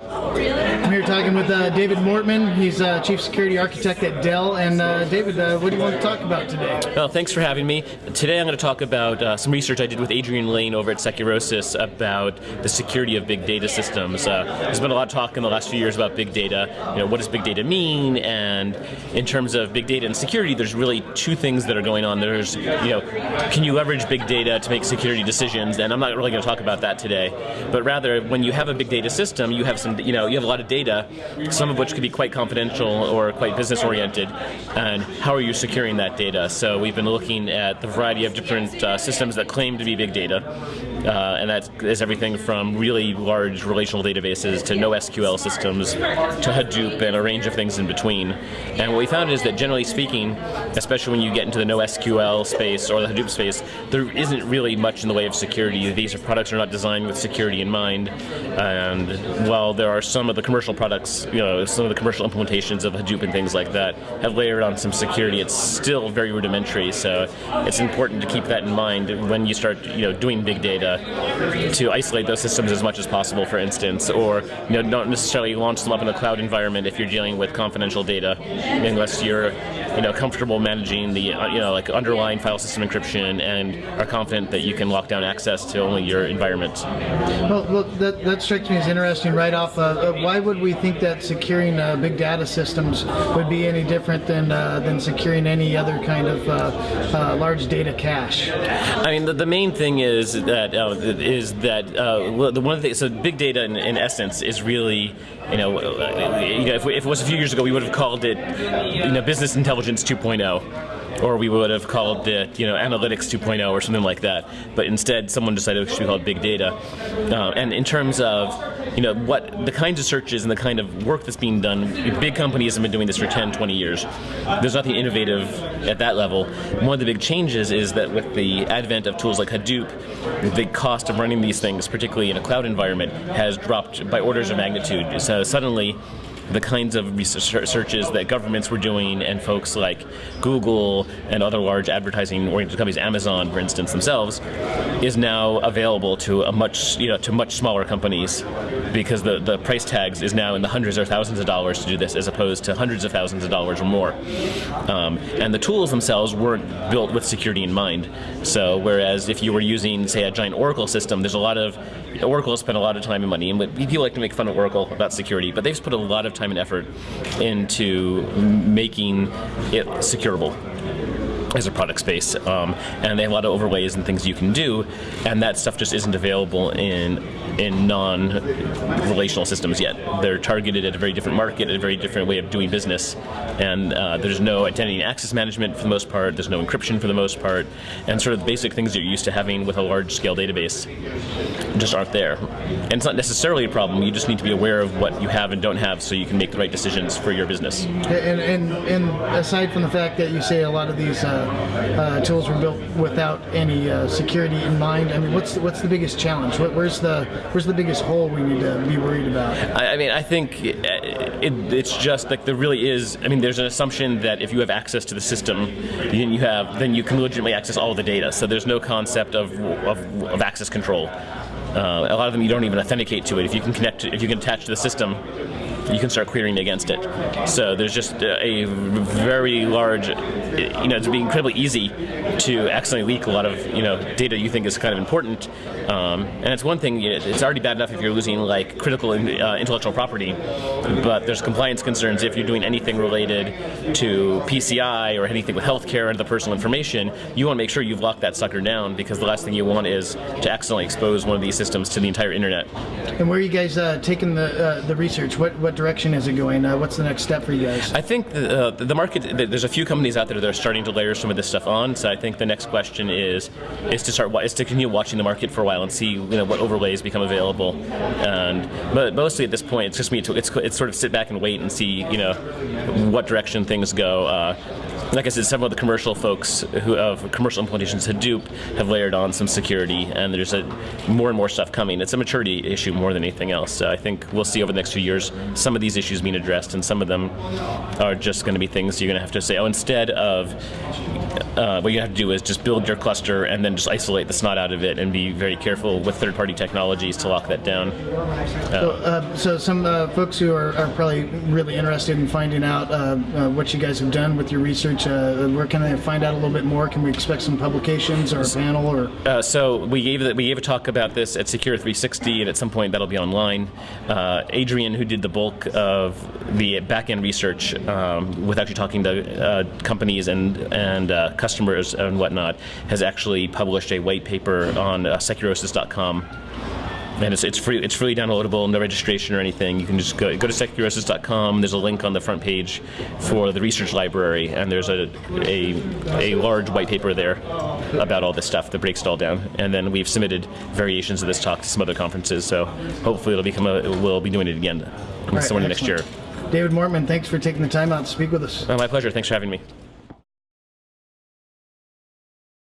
I'm here talking with uh, David Mortman. He's uh, Chief Security Architect at Dell. And uh, David, uh, what do you want to talk about today? Well, thanks for having me. Today I'm going to talk about uh, some research I did with Adrian Lane over at Securosis about the security of big data systems. Uh, there's been a lot of talk in the last few years about big data. You know, what does big data mean? And in terms of big data and security, there's really two things that are going on. There's, you know, can you leverage big data to make security decisions? And I'm not really going to talk about that today. But rather, when you have a big data system, you have some, you know, you have a lot of data, some of which could be quite confidential or quite business oriented, and how are you securing that data? So we've been looking at the variety of different uh, systems that claim to be big data, uh, and that is everything from really large relational databases to NoSQL systems to Hadoop and a range of things in between. And what we found is that generally speaking, especially when you get into the NoSQL space or the Hadoop space, there isn't really much in the way of security. These products are not designed with security in mind, and while there are some of the commercial products, you know, some of the commercial implementations of Hadoop and things like that have layered on some security, it's still very rudimentary. So it's important to keep that in mind when you start, you know, doing big data to isolate those systems as much as possible, for instance, or you know, don't necessarily launch them up in a cloud environment if you're dealing with confidential data, unless you're you know comfortable managing the uh, you know like underlying file system encryption and are confident that you can lock down access to only your environment. Well, look, that, that strikes me as interesting right off. Uh, uh, why would we think that securing uh, big data systems would be any different than uh, than securing any other kind of uh, large data cache? I mean, the, the main thing is that is that the one of the so big data in, in essence is really you know, you know if, we, if, it was a few years ago, we would have called it, you know, business intelligence 2.0 or we would have called it, you know, analytics 2.0 or something like that. But instead, someone decided it should be called big data. Uh, and in terms of, you know, what the kinds of searches and the kind of work that's being done, big companies have been doing this for 10, 20 years. There's nothing innovative at that level. One of the big changes is that with the advent of tools like Hadoop, the cost of running these things, particularly in a cloud environment, has dropped by orders of magnitude. So suddenly, the kinds of searches that governments were doing and folks like Google and other large advertising oriented companies, Amazon for instance themselves, is now available to a much you know to much smaller companies because the, the price tags is now in the hundreds or thousands of dollars to do this as opposed to hundreds of thousands of dollars or more. Um, and the tools themselves weren't built with security in mind. So whereas if you were using say a giant Oracle system, there's a lot of Oracle has spent a lot of time and money, and people like to make fun of Oracle about security, but they've put a lot of time and effort into making it securable as a product space, um, and they have a lot of overlays and things you can do, and that stuff just isn't available in in non-relational systems yet. They're targeted at a very different market, a very different way of doing business, and uh, there's no identity and access management for the most part. There's no encryption for the most part, and sort of the basic things you're used to having with a large-scale database just aren't there. And it's not necessarily a problem. You just need to be aware of what you have and don't have, so you can make the right decisions for your business. And and, and aside from the fact that you say a lot of these uh, uh, tools were built without any uh, security in mind, I mean, what's the, what's the biggest challenge? What, where's the where's the biggest hole we need to be worried about? I, I mean, I think it, it, it's just like there really is. I mean, there's an assumption that if you have access to the system, then you have then you can legitimately access all the data. So there's no concept of of, of access control. Uh, a lot of them you don't even authenticate to it. If you can connect, if you can attach to the system, you can start querying against it. So there's just a very large, you know, it's be incredibly easy to accidentally leak a lot of, you know, data you think is kind of important. Um, and it's one thing, it's already bad enough if you're losing like critical uh, intellectual property, but there's compliance concerns if you're doing anything related to PCI or anything with healthcare and the personal information, you want to make sure you've locked that sucker down because the last thing you want is to accidentally expose one of these systems to the entire internet. And where are you guys uh, taking the uh, the research? What what direction is it going? Uh, what's the next step for you guys? I think the, uh, the market. There's a few companies out there that are starting to layer some of this stuff on. So I think the next question is is to start is to continue watching the market for a while and see you know what overlays become available. And but mostly at this point, it's just me to it's it's sort of sit back and wait and see you know what direction things go. Uh, like I said, several of the commercial folks who of commercial implementations Hadoop have layered on some security, and there's a more and more stuff coming. It's a maturity issue more than anything else. So I think we'll see over the next few years some of these issues being addressed, and some of them are just going to be things you're going to have to say. Oh, instead of uh, what you have to do is just build your cluster and then just isolate the snot out of it, and be very careful with third-party technologies to lock that down. So, uh, so some uh, folks who are, are probably really interested in finding out uh, uh, what you guys have done with your research, uh, where can they find out a little bit more? Can we expect some publications or a panel or? Uh, so we gave the, we gave a talk about this at Secure 360, and at some point that'll be online. Uh, Adrian, who did the bulk of the back end research, um, with actually talking to uh, companies and and uh, customers and whatnot, has actually published a white paper on uh, securosis.com. And it's, it's free. It's freely downloadable, no registration or anything. You can just go go to securosis.com. There's a link on the front page for the research library, and there's a a, a large white paper there about all this stuff that breaks it all down. And then we've submitted variations of this talk to some other conferences. So hopefully it'll become a. We'll be doing it again right, somewhere next year. David Mortman, thanks for taking the time out to speak with us. Uh, my pleasure. Thanks for having me.